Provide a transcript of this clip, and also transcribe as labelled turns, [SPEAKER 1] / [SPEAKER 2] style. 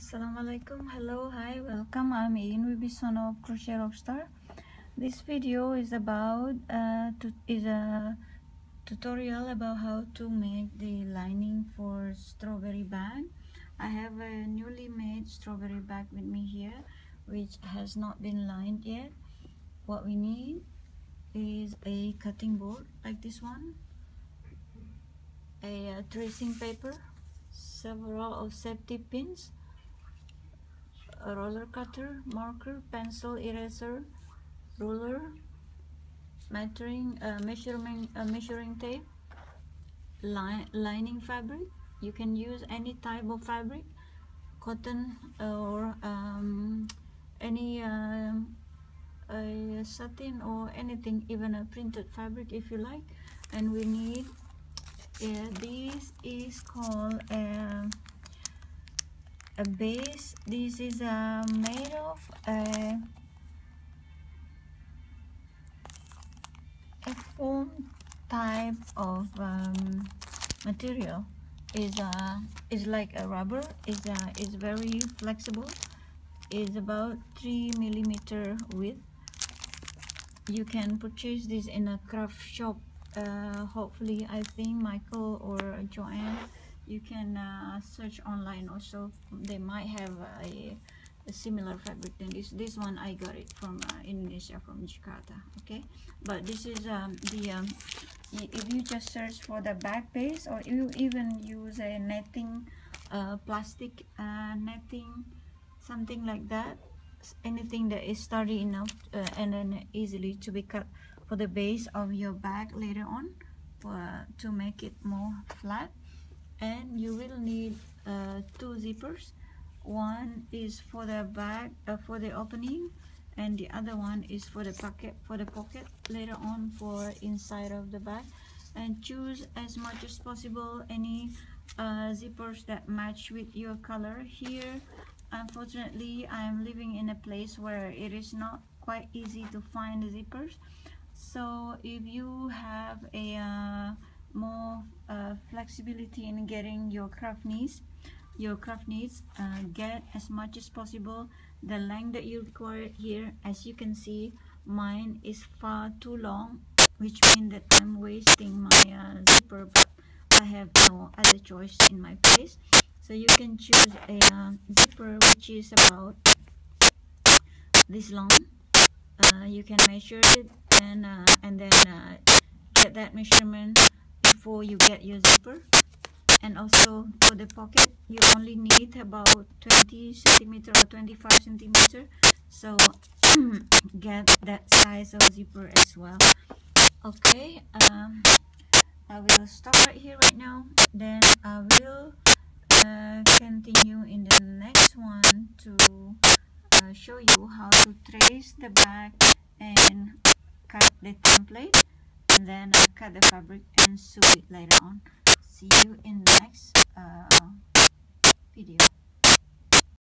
[SPEAKER 1] Assalamualaikum. Hello hi welcome. I'm Ian Wibisono of Crochet Rockstar. This video is about uh, to, is a tutorial about how to make the lining for strawberry bag. I have a newly made strawberry bag with me here which has not been lined yet. What we need is a cutting board like this one a uh, tracing paper several of safety pins a roller cutter, marker, pencil, eraser, ruler, measuring, uh, measuring, uh, measuring tape, line, lining fabric. You can use any type of fabric, cotton or um, any uh, satin or anything, even a printed fabric if you like. And we need, uh, this is called a a base. This is uh, made of a, a foam type of um, material. Is uh is like a rubber. Is uh is very flexible. Is about three millimeter width. You can purchase this in a craft shop. Uh, hopefully I think Michael or Joann you can uh, search online also. They might have a, a, similar fabric than this. This one I got it from uh, Indonesia from Jakarta okay? But this is um, the um, if you just search for the back base or you even use a netting uh, plastic uh, netting something like that anything that is sturdy enough uh, and then easily to be cut for the base of your bag later on for, to make it more flat and you will need uh, two zippers. One is for the bag uh, for the opening and the other one is for the pocket for the pocket later on for inside of the bag. And choose as much as possible any uh, zippers that match with your color. Here unfortunately I am living in a place where it is not quite easy to find zippers. So if you have a uh, more flexibility in getting your craft needs your craft needs uh, get as much as possible. The length that you require here as you can see mine is far too long which means that I'm wasting my uh, zipper but I have no other choice in my place. So you can choose a uh, zipper which is about this long. Uh, you can measure it and uh, and then uh, get that measurement before you get your zipper. And also for the pocket you only need about 20 centimeter or 25 centimeter. So get that size of zipper as well. Okay um, I will stop right here right now. Then I will uh, continue in the next one to uh, show you how to trace the back and cut the template and then I cut the fabric and sew it later on. See you in the next uh, video